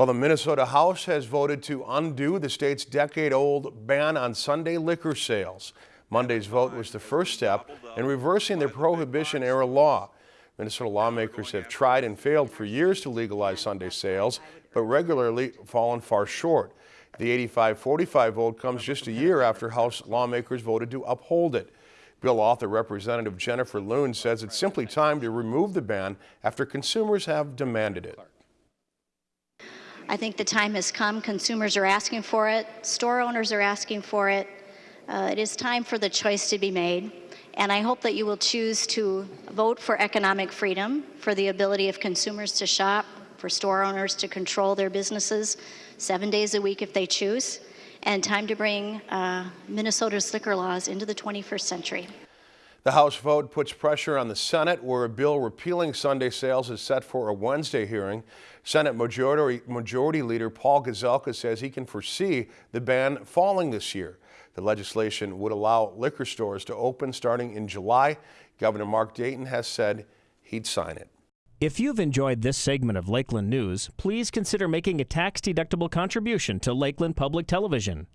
Well, the Minnesota House has voted to undo the state's decade-old ban on Sunday liquor sales. Monday's vote was the first step in reversing the Prohibition-era law. Minnesota lawmakers have tried and failed for years to legalize Sunday sales, but regularly fallen far short. The 85-45 vote comes just a year after House lawmakers voted to uphold it. Bill author Representative Jennifer Loon says it's simply time to remove the ban after consumers have demanded it. I think the time has come. Consumers are asking for it. Store owners are asking for it. Uh, it is time for the choice to be made. And I hope that you will choose to vote for economic freedom, for the ability of consumers to shop, for store owners to control their businesses seven days a week if they choose, and time to bring uh, Minnesota's liquor laws into the 21st century. The House vote puts pressure on the Senate, where a bill repealing Sunday sales is set for a Wednesday hearing. Senate Majority, Majority Leader Paul Gazelka says he can foresee the ban falling this year. The legislation would allow liquor stores to open starting in July. Governor Mark Dayton has said he'd sign it. If you've enjoyed this segment of Lakeland News, please consider making a tax-deductible contribution to Lakeland Public Television.